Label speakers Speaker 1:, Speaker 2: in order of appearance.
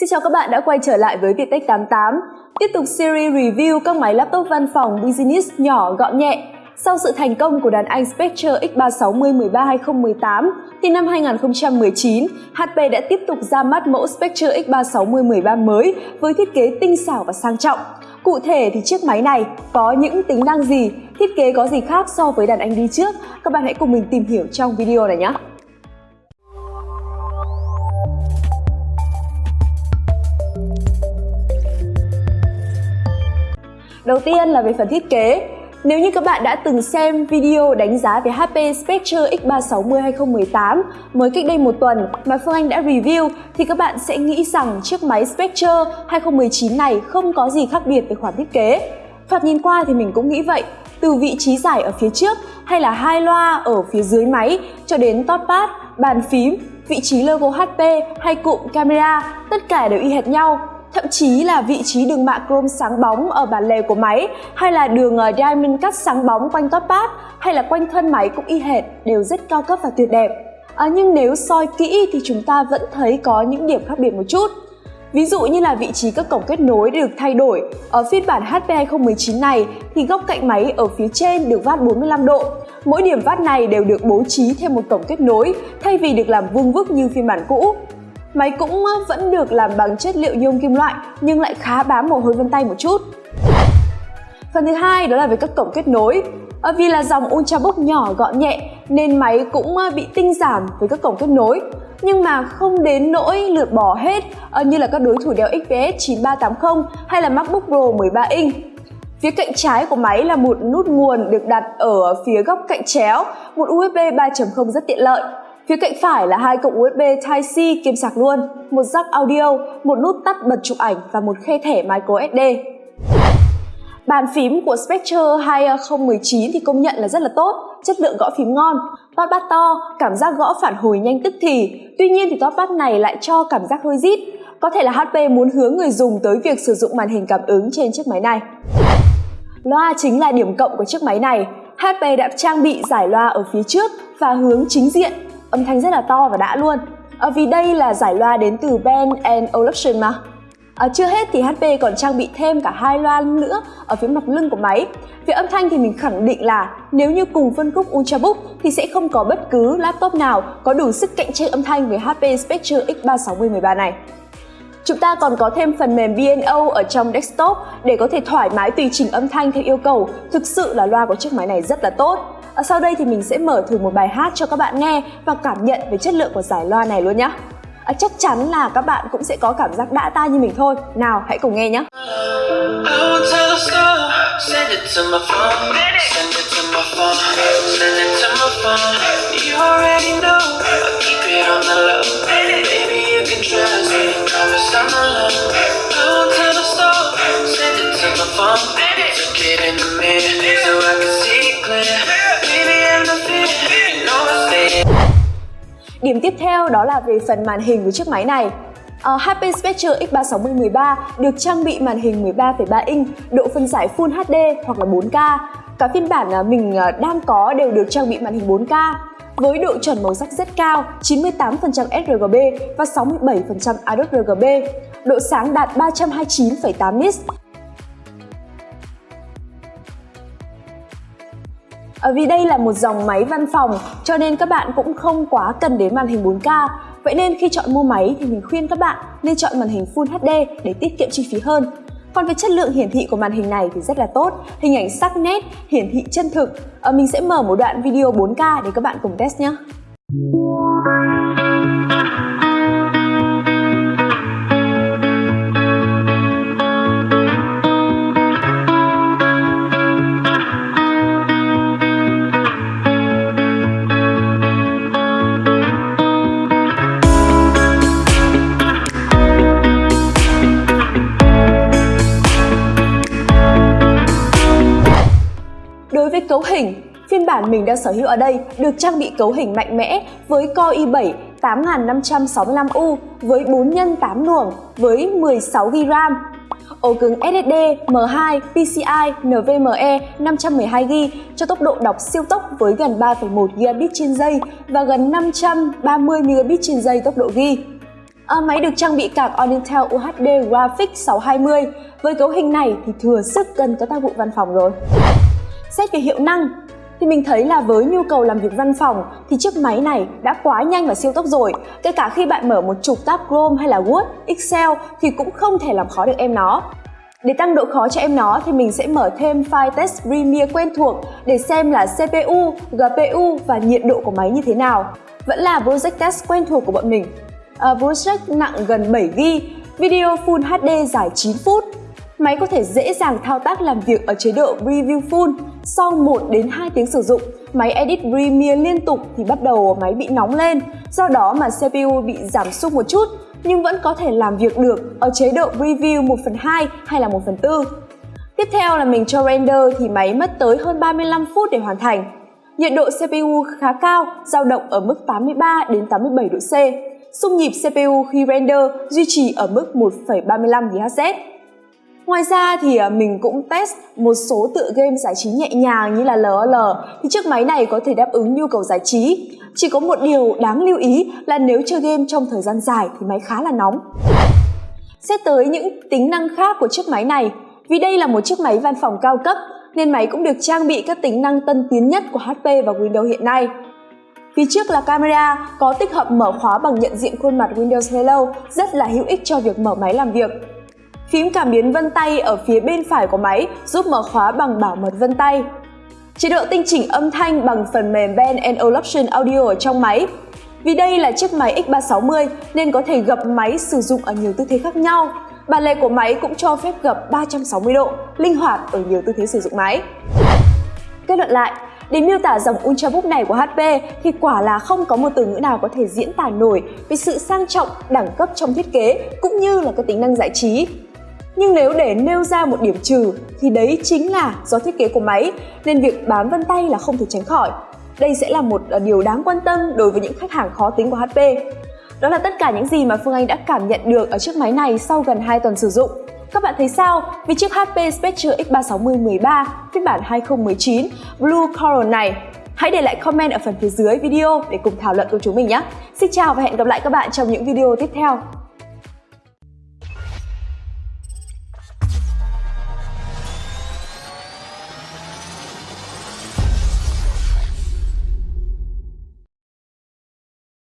Speaker 1: Xin chào các bạn đã quay trở lại với Viettech 88. Tiếp tục series review các máy laptop văn phòng business nhỏ gọn nhẹ. Sau sự thành công của đàn anh Spectre X360 13 2018, thì năm 2019, HP đã tiếp tục ra mắt mẫu Spectre X360 13 mới với thiết kế tinh xảo và sang trọng. Cụ thể thì chiếc máy này có những tính năng gì, thiết kế có gì khác so với đàn anh đi trước? Các bạn hãy cùng mình tìm hiểu trong video này nhé! Đầu tiên là về phần thiết kế. Nếu như các bạn đã từng xem video đánh giá về HP Spectre X360 2018 mới cách đây một tuần mà Phương Anh đã review thì các bạn sẽ nghĩ rằng chiếc máy Spectre 2019 này không có gì khác biệt về khoản thiết kế. Thoạt nhìn qua thì mình cũng nghĩ vậy, từ vị trí giải ở phía trước hay là hai loa ở phía dưới máy cho đến touchpad, bàn phím, vị trí logo HP hay cụm camera, tất cả đều y hệt nhau thậm chí là vị trí đường mạ chrome sáng bóng ở bản lề của máy hay là đường ờ, diamond cắt sáng bóng quanh touchpad hay là quanh thân máy cũng y hệt đều rất cao cấp và tuyệt đẹp. À, nhưng nếu soi kỹ thì chúng ta vẫn thấy có những điểm khác biệt một chút. Ví dụ như là vị trí các cổng kết nối được thay đổi. Ở phiên bản HP 2019 này thì góc cạnh máy ở phía trên được vát 45 độ. Mỗi điểm vát này đều được bố trí thêm một cổng kết nối thay vì được làm vuông vức như phiên bản cũ. Máy cũng ờ, vẫn được làm bằng chất liệu nhôm kim loại nhưng lại khá bám mồ hôi vân tay một chút. Phần thứ hai đó là về các cổng kết nối. À, vì là dòng Ultrabook nhỏ gọn nhẹ nên máy cũng ờ, bị tinh giảm với các cổng kết nối nhưng mà không đến nỗi lượt bỏ hết như là các đối thủ đeo XPS 9380 hay là MacBook Pro 13 inch. Phía cạnh trái của máy là một nút nguồn được đặt ở phía góc cạnh chéo, một USB 3.0 rất tiện lợi. Phía cạnh phải là hai cổng USB Type-C kiêm sạc luôn, một jack audio, một nút tắt bật chụp ảnh và một khe thẻ micro SD. Bàn phím của Spectre 2019 thì công nhận là rất là tốt, chất lượng gõ phím ngon, toát bát to, cảm giác gõ phản hồi nhanh tức thì. Tuy nhiên thì toát bát này lại cho cảm giác hơi rít. Có thể là HP muốn hướng người dùng tới việc sử dụng màn hình cảm ứng trên chiếc máy này. Loa chính là điểm cộng của chiếc máy này. HP đã trang bị giải loa ở phía trước và hướng chính diện âm thanh rất là to và đã luôn à, vì đây là giải loa đến từ Ben Olufsen mà À, chưa hết thì HP còn trang bị thêm cả hai loa nữa ở phía mặt lưng của máy. Về âm thanh thì mình khẳng định là nếu như cùng phân khúc Ultrabook thì sẽ không có bất cứ laptop nào có đủ sức cạnh tranh âm thanh với HP Spectre X360 13 này. Chúng ta còn có thêm phần mềm B&O ở trong desktop để có thể thoải mái tùy chỉnh âm thanh theo yêu cầu. Thực sự là loa của chiếc máy này rất là tốt. Ở sau đây thì mình sẽ mở thử một bài hát cho các bạn nghe và cảm nhận về chất lượng của giải loa này luôn nhé. À, chắc chắn là các bạn cũng sẽ có cảm giác đã tai như mình thôi. Nào, hãy cùng nghe nhé. Điểm tiếp theo đó là về phần màn hình của chiếc máy này. Uh, HP Spectre X360 13 được trang bị màn hình 13,3 inch, độ phân giải Full HD hoặc là 4K. Cả phiên bản ờ, mình ờ, đang có đều được trang bị màn hình 4K với độ chuẩn màu sắc rất cao 98% sRGB và 67% adobe rgb độ sáng đạt 329,8 nits À, vì đây là một dòng máy văn phòng cho nên các bạn cũng không quá cần đến màn hình 4K. Vậy nên khi chọn mua máy thì mình khuyên các bạn nên chọn màn hình Full HD để tiết kiệm chi phí hơn. Còn về chất lượng hiển thị của màn hình này thì rất là tốt, hình ảnh sắc nét, hiển thị chân thực. À, mình sẽ mở một đoạn video 4K để các bạn cùng test nhé. Đối với cấu hình, phiên bản mình đang sở hữu ở đây được trang bị cấu hình mạnh mẽ với Core i7 8565U với 4 x 8 luồng với 16GB RAM. Ổ cứng SSD M2 PCI NVMe 512GB cho tốc độ đọc siêu tốc với gần 3,1 Gbps trên giây và gần 530 Mbps trên giây tốc độ ghi. À, máy được trang bị card Intel UHD Graphics 620. Với cấu hình này thì thừa sức cần có tác vụ văn phòng rồi. Xét về hiệu năng, thì mình thấy là với nhu cầu làm việc văn phòng thì chiếc máy này đã quá nhanh và siêu tốc rồi. Kể cả khi bạn mở một trục tab Chrome hay là Word, Excel thì cũng không thể làm khó được em nó. Để tăng độ khó cho em nó thì mình sẽ mở thêm file test Premiere quen thuộc để xem là CPU, GPU và nhiệt độ của máy như thế nào. Vẫn là project test quen thuộc của bọn mình. À, project nặng gần 7GB, video Full HD dài 9 phút. Máy có thể dễ dàng thao tác làm việc ở chế độ Preview Full. Sau 1 đến 2 tiếng sử dụng, máy edit Premiere liên tục thì bắt đầu máy bị nóng lên, do đó mà CPU bị giảm sút một chút nhưng vẫn có thể làm việc được ở chế độ Preview 1 phần 2 hay là 1 phần 4. Tiếp theo là mình cho render thì máy mất tới hơn 35 phút để hoàn thành. Nhiệt độ CPU khá cao, dao động ở mức 83 đến 87 độ C. Xung nhịp CPU khi render duy trì ở mức 1,35 GHz. Ngoài ra thì à, mình cũng test một số tựa game giải trí nhẹ nhàng như là LOL thì chiếc máy này có thể đáp ứng nhu cầu giải trí. Chỉ có một điều đáng lưu ý là nếu chơi game trong thời gian dài thì máy khá là nóng. Xét tới những tính năng khác của chiếc máy này, vì đây là một chiếc máy văn phòng cao cấp nên máy cũng được trang bị các tính năng tân tiến nhất của HP và Windows hiện nay. Phía trước là camera có tích hợp mở khóa bằng nhận diện khuôn mặt Windows Hello rất là hữu ích cho việc mở máy làm việc. Phím cảm biến vân tay ở phía bên phải của máy giúp mở khóa bằng bảo mật vân tay. Chế độ tinh chỉnh âm thanh bằng phần mềm Band Olufsen Audio ở trong máy. Vì đây là chiếc máy X360 nên có thể gập máy sử dụng ở nhiều tư thế khác nhau. Bàn lề của máy cũng cho phép gập 360 độ, linh hoạt ở nhiều tư thế sử dụng máy. Kết luận lại, để miêu tả dòng Ultrabook này của HP thì quả là không có một từ ngữ nào có thể diễn tả nổi về sự sang trọng, đẳng cấp trong thiết kế cũng như là các tính năng giải trí. Nhưng nếu để nêu ra một điểm trừ, thì đấy chính là do thiết kế của máy, nên việc bám vân tay là không thể tránh khỏi. Đây sẽ là một à, điều đáng quan tâm đối với những khách hàng khó tính của HP. Đó là tất cả những gì mà Phương Anh đã cảm nhận được ở chiếc máy này sau gần 2 tuần sử dụng. Các bạn thấy sao vì chiếc HP Spectre X360 13 phiên bản 2019 Blue Coral này? Hãy để lại comment ở phần phía dưới video để cùng thảo luận cùng chúng mình nhé. Xin chào và hẹn gặp lại các bạn trong những video tiếp theo.